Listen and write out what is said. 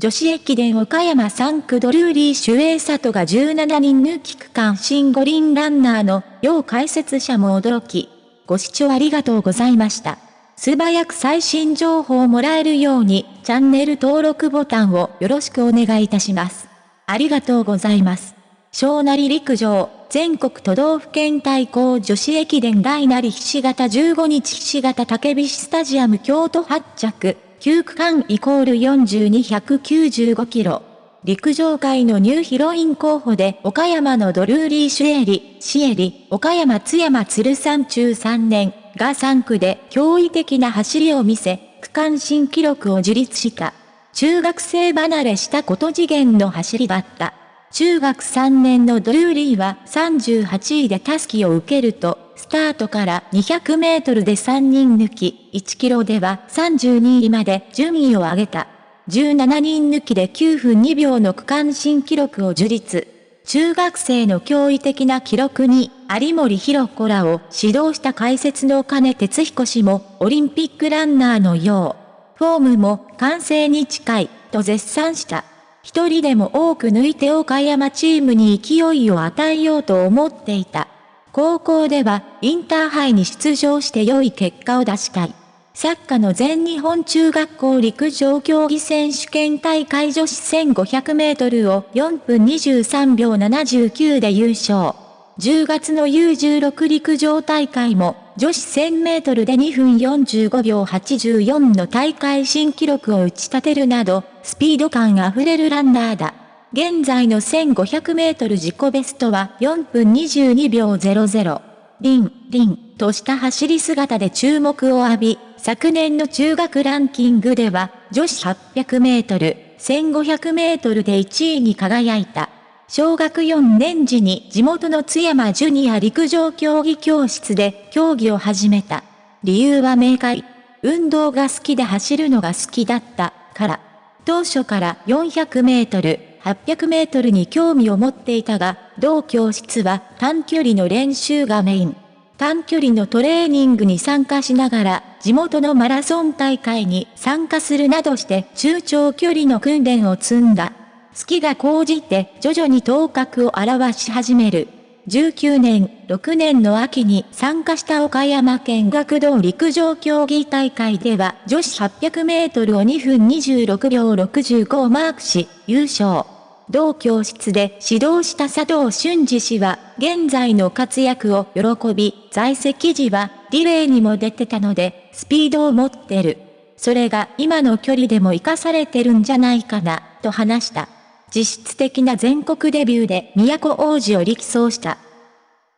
女子駅伝岡山3区ドルーリー守衛里が17人抜き区間新五輪ランナーの要解説者も驚き。ご視聴ありがとうございました。素早く最新情報をもらえるようにチャンネル登録ボタンをよろしくお願いいたします。ありがとうございます。小成陸上、全国都道府県対抗女子駅伝大なりひし形15日ひし形竹菱スタジアム京都発着。9区間イコール42195キロ。陸上界のニューヒロイン候補で岡山のドルーリー・シュエリ、シエリ、岡山津山鶴山中3年が3区で驚異的な走りを見せ、区間新記録を樹立した。中学生離れしたこと次元の走りだった。中学3年のドルーリーは38位でタスキを受けると、スタートから200メートルで3人抜き、1キロでは32位まで順位を上げた。17人抜きで9分2秒の区間新記録を樹立。中学生の驚異的な記録に、有森弘子らを指導した解説の金哲彦氏も、オリンピックランナーのよう、フォームも完成に近い、と絶賛した。一人でも多く抜いて岡山チームに勢いを与えようと思っていた。高校ではインターハイに出場して良い結果を出したい。サッカーの全日本中学校陸上競技選手権大会女子1500メートルを4分23秒79で優勝。10月の U16 陸上大会も女子1000メートルで2分45秒84の大会新記録を打ち立てるなど、スピード感あふれるランナーだ。現在の1500メートル自己ベストは4分22秒00。リン、リン、とした走り姿で注目を浴び、昨年の中学ランキングでは、女子800メートル、1500メートルで1位に輝いた。小学4年時に地元の津山ジュニア陸上競技教室で競技を始めた。理由は明快。運動が好きで走るのが好きだったから。当初から400メートル、800メートルに興味を持っていたが、同教室は短距離の練習がメイン。短距離のトレーニングに参加しながら、地元のマラソン大会に参加するなどして中長距離の訓練を積んだ。好きが高じて徐々に頭角を現し始める。19年、6年の秋に参加した岡山県学童陸上競技大会では女子800メートルを2分26秒65をマークし、優勝。同教室で指導した佐藤俊二氏は、現在の活躍を喜び、在籍時は、リレーにも出てたので、スピードを持ってる。それが今の距離でも活かされてるんじゃないかな、と話した。実質的な全国デビューで都王子を力走した。